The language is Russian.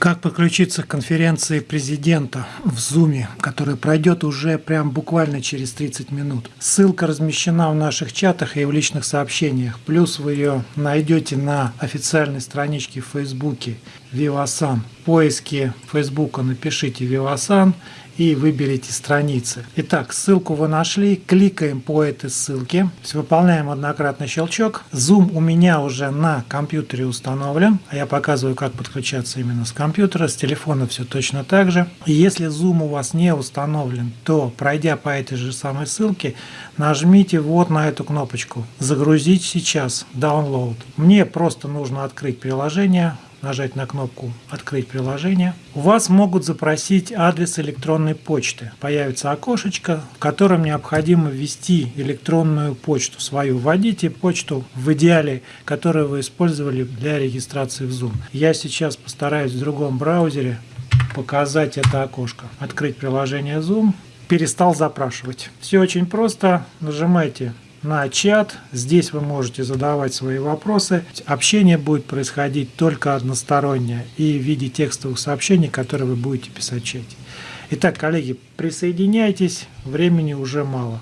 Как подключиться к конференции президента в Zoom, которая пройдет уже прям буквально через 30 минут. Ссылка размещена в наших чатах и в личных сообщениях. Плюс вы ее найдете на официальной страничке в Фейсбуке Vivasan. В поиске Фейсбука напишите Vivasan и выберите страницы. Итак, ссылку вы нашли, кликаем по этой ссылке, выполняем однократный щелчок. Zoom у меня уже на компьютере установлен, а я показываю, как подключаться именно с компьютера, с телефона все точно так же. Если Zoom у вас не установлен, то пройдя по этой же самой ссылке, нажмите вот на эту кнопочку «Загрузить сейчас», «Download». Мне просто нужно открыть приложение, нажать на кнопку «Открыть приложение», у вас могут запросить адрес электронной почты. Появится окошечко, в котором необходимо ввести электронную почту свою. Вводите почту в идеале, которую вы использовали для регистрации в Zoom. Я сейчас постараюсь в другом браузере показать это окошко. Открыть приложение Zoom. Перестал запрашивать. Все очень просто. Нажимайте на чат. Здесь вы можете задавать свои вопросы. Общение будет происходить только одностороннее и в виде текстовых сообщений, которые вы будете писать в чате. Итак, коллеги, присоединяйтесь, времени уже мало.